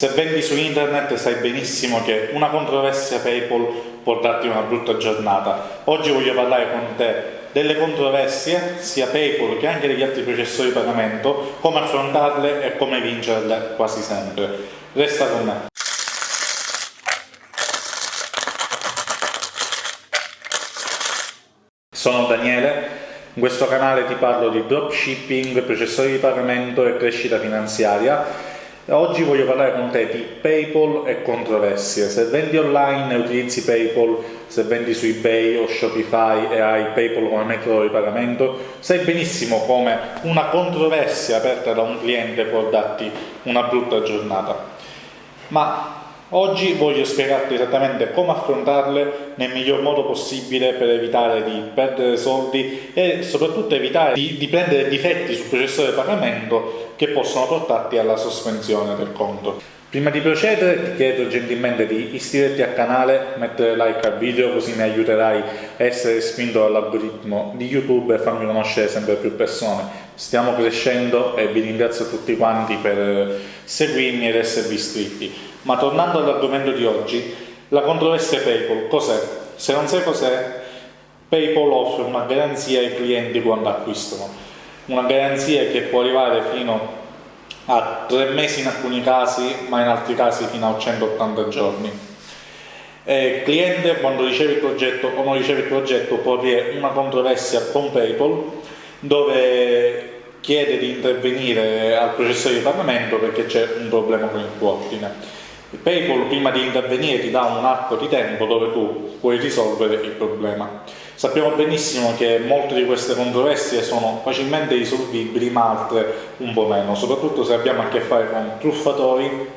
Se vendi su internet sai benissimo che una controversia PayPal può darti una brutta giornata. Oggi voglio parlare con te delle controversie, sia PayPal che anche degli altri processori di pagamento, come affrontarle e come vincerle quasi sempre. Resta con me. Sono Daniele, in questo canale ti parlo di dropshipping, processori di pagamento e crescita finanziaria Oggi voglio parlare con te di PayPal e controversie. Se vendi online e utilizzi PayPal, se vendi su eBay o Shopify e hai PayPal come metodo di pagamento, sai benissimo come una controversia aperta da un cliente può darti una brutta giornata. Ma Oggi voglio spiegarti esattamente come affrontarle nel miglior modo possibile per evitare di perdere soldi e soprattutto evitare di, di prendere difetti sul processore di pagamento che possono portarti alla sospensione del conto. Prima di procedere ti chiedo gentilmente di iscriverti al canale, mettere like al video così mi aiuterai a essere spinto dall'algoritmo di YouTube e farmi conoscere sempre più persone. Stiamo crescendo e vi ringrazio tutti quanti per seguirmi ed esservi iscritti. Ma tornando all'argomento di oggi, la controversia PayPal, cos'è? Se non sai cos'è, PayPal offre una garanzia ai clienti quando acquistano, una garanzia che può arrivare fino a 3 mesi in alcuni casi, ma in altri casi fino a 180 giorni. il cliente quando riceve il progetto o non riceve il progetto può avere una controversia con PayPal dove chiede di intervenire al processore di pagamento perché c'è un problema con il tuo ordine. PayPal prima di intervenire ti dà un arco di tempo dove tu puoi risolvere il problema. Sappiamo benissimo che molte di queste controversie sono facilmente risolvibili ma altre un po' meno, soprattutto se abbiamo a che fare con truffatori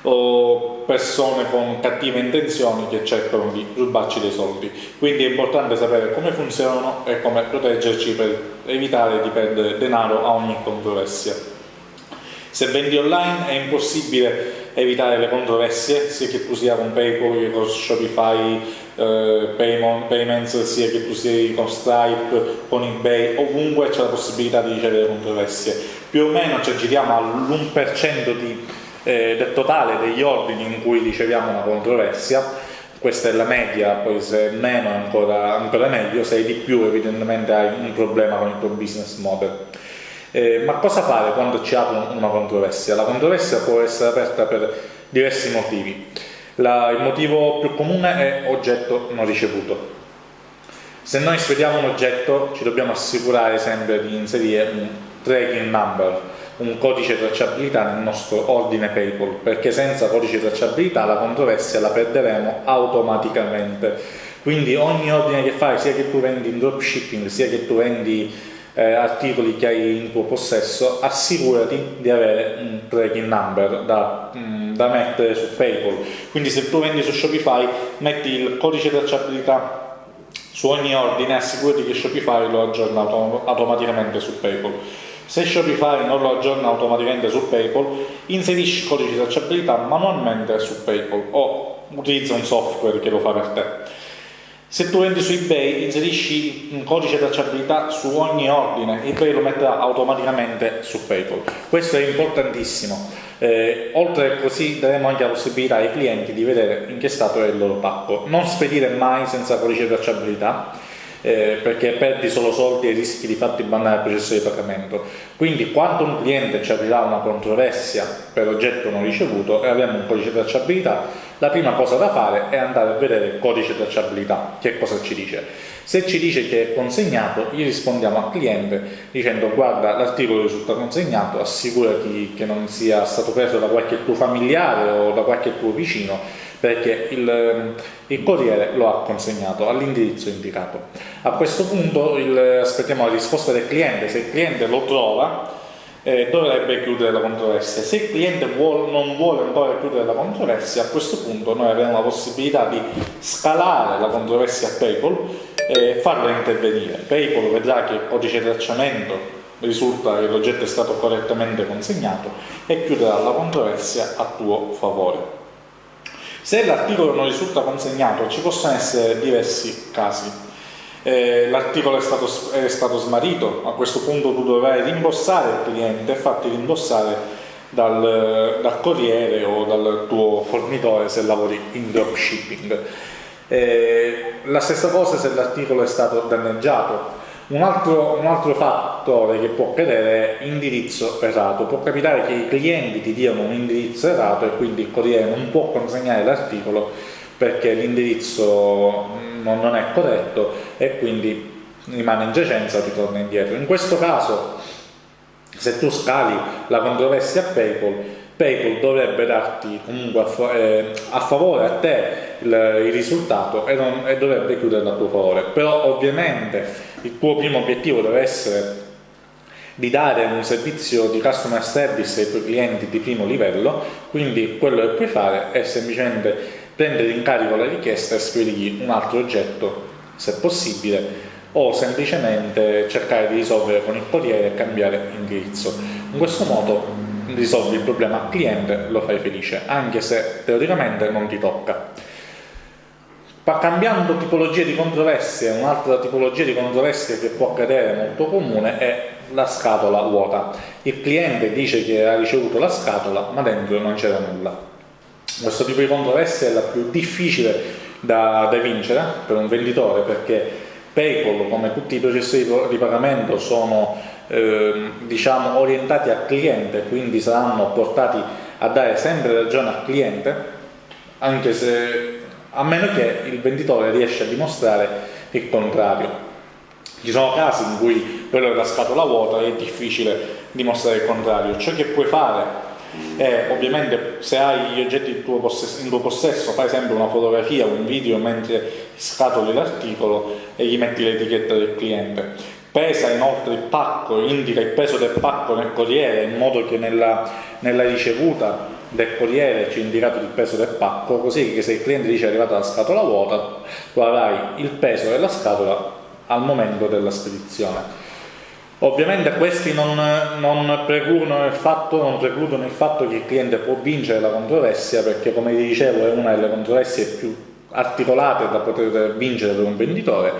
o persone con cattive intenzioni che cercano di rubarci dei soldi. Quindi è importante sapere come funzionano e come proteggerci per evitare di perdere denaro a ogni controversia. Se vendi online è impossibile evitare le controversie, sia che tu sia con PayPal con Shopify eh, Payments, sia che tu sia con Stripe, con eBay, ovunque c'è la possibilità di ricevere controversie. Più o meno ci giriamo all'1% di, eh, del totale degli ordini in cui riceviamo una controversia, questa è la media, poi se è meno ancora, ancora meglio, se hai di più evidentemente hai un problema con il tuo business model. Eh, ma cosa fare quando ci apre una controversia? La controversia può essere aperta per diversi motivi. La, il motivo più comune è oggetto non ricevuto. Se noi spediamo un oggetto ci dobbiamo assicurare sempre di inserire un tracking number, un codice tracciabilità nel nostro ordine PayPal, perché senza codice tracciabilità la controversia la perderemo automaticamente. Quindi ogni ordine che fai, sia che tu vendi in dropshipping, sia che tu vendi eh, articoli che hai in tuo possesso, assicurati di avere un tracking number da, mh, mm, da mettere su PayPal. Quindi se tu vendi su Shopify, metti il codice tracciabilità su ogni ordine, assicurati che Shopify lo aggiorna autom automaticamente su PayPal. Se Shopify non lo aggiorna automaticamente su PayPal, inserisci il codice tracciabilità manualmente su PayPal o utilizza un software che lo fa per te. Se tu vendi su eBay inserisci un codice tracciabilità su ogni ordine, eBay lo metterà automaticamente su PayPal. Questo è importantissimo. Eh, oltre così daremo anche la possibilità ai clienti di vedere in che stato è il loro pacco. Non spedire mai senza codice tracciabilità eh, perché perdi solo soldi e rischi di farti bannare il processo di pagamento. Quindi quando un cliente ci aprirà una controversia per oggetto non ricevuto e avremo un codice di tracciabilità, la prima cosa da fare è andare a vedere il codice di tracciabilità, che cosa ci dice. Se ci dice che è consegnato, gli rispondiamo al cliente dicendo guarda l'articolo risulta consegnato, assicurati che non sia stato preso da qualche tuo familiare o da qualche tuo vicino perché il, ehm, il corriere lo ha consegnato all'indirizzo indicato. A questo punto il, aspettiamo la risposta del cliente, se il cliente lo trova eh, dovrebbe chiudere la controversia. Se il cliente vuole, non vuole ancora chiudere la controversia, a questo punto noi avremo la possibilità di scalare la controversia a PayPal e farla intervenire. PayPal vedrà che il codice tracciamento risulta che l'oggetto è stato correttamente consegnato e chiuderà la controversia a tuo favore. Se l'articolo non risulta consegnato ci possono essere diversi casi. Eh, l'articolo è stato, è stato smarrito, a questo punto tu dovrai rimborsare il cliente e farti rimborsare dal, dal corriere o dal tuo fornitore se lavori in dropshipping. Eh, la stessa cosa se l'articolo è stato danneggiato. Un altro, un altro, fattore che può accadere è indirizzo errato. Può capitare che i clienti ti diano un indirizzo errato e quindi il corriere non può consegnare l'articolo perché l'indirizzo non è corretto e quindi rimane in giacenza ritorna indietro. In questo caso se tu scali la controversia a PayPal, PayPal dovrebbe darti comunque a, eh, a favore a te il, il risultato e, non, e dovrebbe chiudere a tuo favore. Però ovviamente il tuo primo obiettivo deve essere di dare un servizio di customer service ai tuoi clienti di primo livello, quindi quello che puoi fare è semplicemente prendere in carico la richiesta e spedirgli un altro oggetto, se possibile, o semplicemente cercare di risolvere con il corriere e cambiare indirizzo. In questo modo risolvi il problema al cliente lo fai felice, anche se teoricamente non ti tocca. Ma cambiando tipologia di controversie, un'altra tipologia di controversie che può accadere molto comune è la scatola vuota. Il cliente dice che ha ricevuto la scatola, ma dentro non c'era nulla. Questo tipo di controversia è la più difficile da, da vincere per un venditore perché PayPal, come tutti i processi di pagamento, sono eh, diciamo, orientati al cliente, quindi saranno portati a dare sempre ragione al cliente, anche se a meno che il venditore riesce a dimostrare il contrario. Ci sono casi in cui quello della scatola vuota è difficile dimostrare il contrario. Ciò che puoi fare è ovviamente se hai gli oggetti in tuo, possesso, in tuo possesso fai sempre una fotografia o un video mentre scatoli l'articolo e gli metti l'etichetta del cliente pesa inoltre il pacco, indica il peso del pacco nel corriere in modo che nella, nella ricevuta del corriere c'è indicato il peso del pacco così che se il cliente dice è arrivata la scatola vuota tu avrai il peso della scatola al momento della spedizione. Ovviamente questi non, non, precludono il fatto, non precludono il fatto che il cliente può vincere la controversia perché come vi dicevo è una delle controversie più articolate da poter vincere per un venditore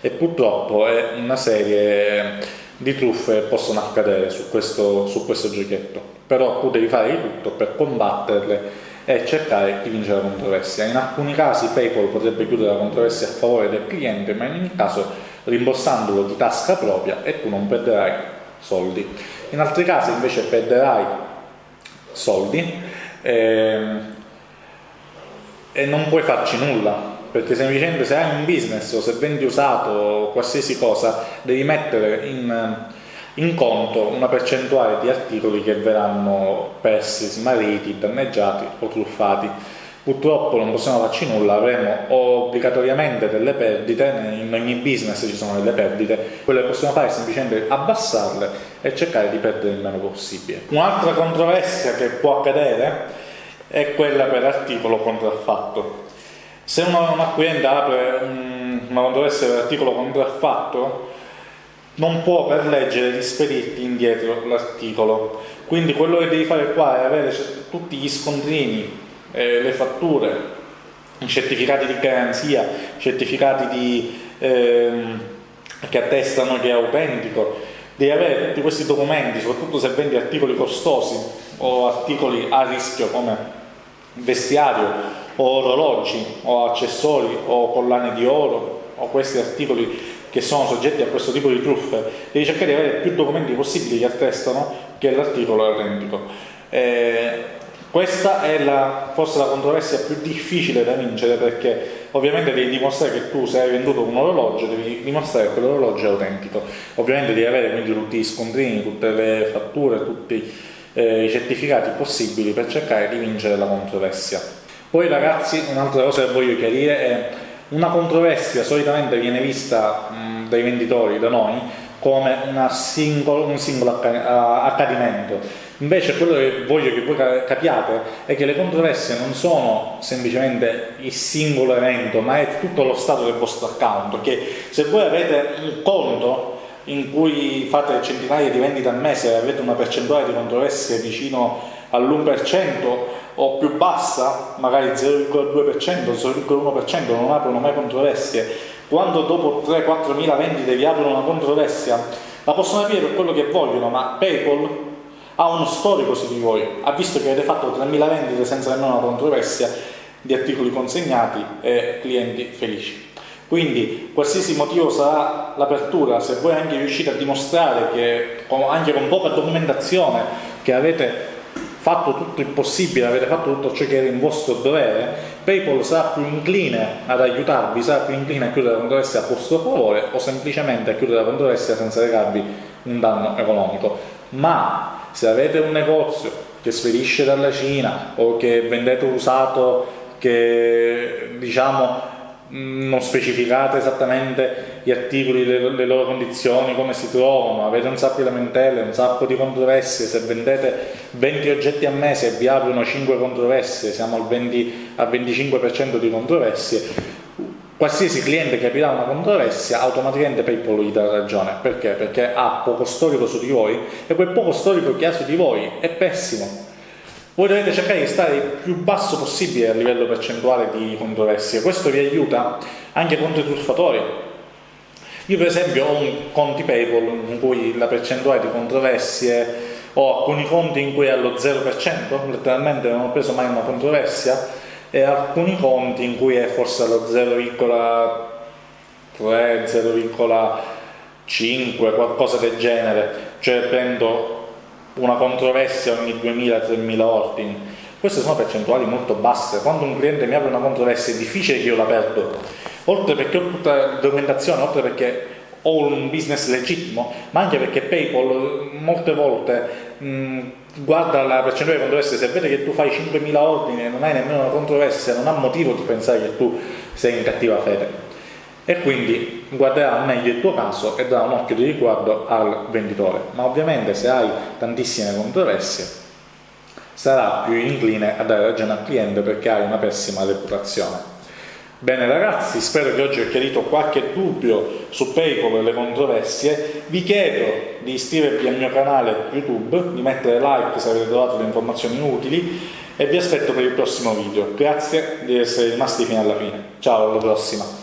e purtroppo è una serie di truffe che possono accadere su questo, su questo giochetto. Però tu devi fare di tutto per combatterle e cercare di vincere la controversia. In alcuni casi Paypal potrebbe chiudere la controversia a favore del cliente ma in ogni caso rimborsandolo di tasca propria e tu non perderai soldi. In altri casi invece perderai soldi ehm, e non puoi farci nulla perché semplicemente se hai un business o se vendi usato qualsiasi cosa devi mettere in, in conto una percentuale di articoli che verranno persi, smarriti, danneggiati o truffati Purtroppo non possiamo farci nulla, avremo obbligatoriamente delle perdite, in ogni business ci sono delle perdite, quello che possiamo fare è semplicemente abbassarle e cercare di perdere il meno possibile. Un'altra controversia che può accadere è quella per articolo contraffatto. Se un acquirente apre una controversia per articolo contraffatto, non può per legge rispedirti indietro l'articolo. Quindi quello che devi fare qua è avere tutti gli scontrini eh, le fatture, i certificati di garanzia, certificati di, ehm, che attestano che è autentico, devi avere tutti questi documenti, soprattutto se vendi articoli costosi o articoli a rischio come vestiario o orologi o accessori o collane di oro o questi articoli che sono soggetti a questo tipo di truffe, devi cercare di avere più documenti possibili che attestano che l'articolo è autentico. Eh, questa è la, forse la controversia più difficile da vincere perché ovviamente devi dimostrare che tu se hai venduto un orologio devi dimostrare che quell'orologio è autentico. Ovviamente devi avere quindi tutti gli scontrini, tutte le fatture, tutti eh, i certificati possibili per cercare di vincere la controversia. Poi ragazzi un'altra cosa che voglio chiarire è una controversia solitamente viene vista mh, dai venditori, da noi, come singolo, un singolo accadimento Invece quello che voglio che voi capiate è che le controversie non sono semplicemente il singolo evento, ma è tutto lo stato del vostro account, perché se voi avete un conto in cui fate centinaia di vendite al mese e avete una percentuale di controversie vicino all'1% o più bassa, magari 0,2%, 0,1%, non aprono mai controversie, quando dopo 3-4 mila vendite vi aprono una controversia, la possono aprire per quello che vogliono, ma PayPal ha uno storico su di voi, ha visto che avete fatto 3.000 vendite senza nemmeno una controversia di articoli consegnati e clienti felici. Quindi qualsiasi motivo sarà l'apertura, se voi anche riuscite a dimostrare che anche con poca documentazione che avete fatto tutto il possibile, avete fatto tutto ciò che era in vostro dovere, PayPal sarà più incline ad aiutarvi, sarà più incline a chiudere la controversia a vostro favore o semplicemente a chiudere la controversia senza recarvi un danno economico. Ma se avete un negozio che spedisce dalla Cina o che vendete usato che diciamo non specificate esattamente gli articoli, le, le, loro condizioni, come si trovano, avete un sacco di lamentele, un sacco di controversie, se vendete 20 oggetti a mese e vi aprono 5 controversie, siamo al, 20, al 25% di controversie, qualsiasi cliente che aprirà una controversia automaticamente PayPal gli dà ragione, perché? Perché ha poco storico su di voi e quel poco storico che ha su di voi è pessimo, voi dovete cercare di stare il più basso possibile a livello percentuale di controversie, questo vi aiuta anche contro i truffatori. Io per esempio ho un conti PayPal in cui la percentuale di controversie ho alcuni conti in cui è allo 0%, letteralmente non ho preso mai una controversia, e alcuni conti in cui è forse allo 0,3, 0,5, qualcosa del genere, cioè prendo una controversia ogni 2000-3000 ordini. Queste sono percentuali molto basse. Quando un cliente mi apre una controversia è difficile che io la perdo. Oltre perché ho tutta la documentazione, oltre perché ho un business legittimo, ma anche perché PayPal molte volte mh, guarda la percentuale di controversie, se vede che tu fai 5.000 ordini e non hai nemmeno una controversia, non ha motivo di pensare che tu sei in cattiva fede e quindi guarderà meglio il tuo caso e darà un occhio di riguardo al venditore. Ma ovviamente se hai tantissime controversie sarà più incline a dare ragione al cliente perché hai una pessima reputazione. Bene ragazzi, spero che oggi ho chiarito qualche dubbio su PayPal e le controversie. Vi chiedo di iscrivervi al mio canale YouTube, di mettere like se avete trovato le informazioni utili e vi aspetto per il prossimo video. Grazie di essere rimasti fino alla fine. Ciao, alla prossima!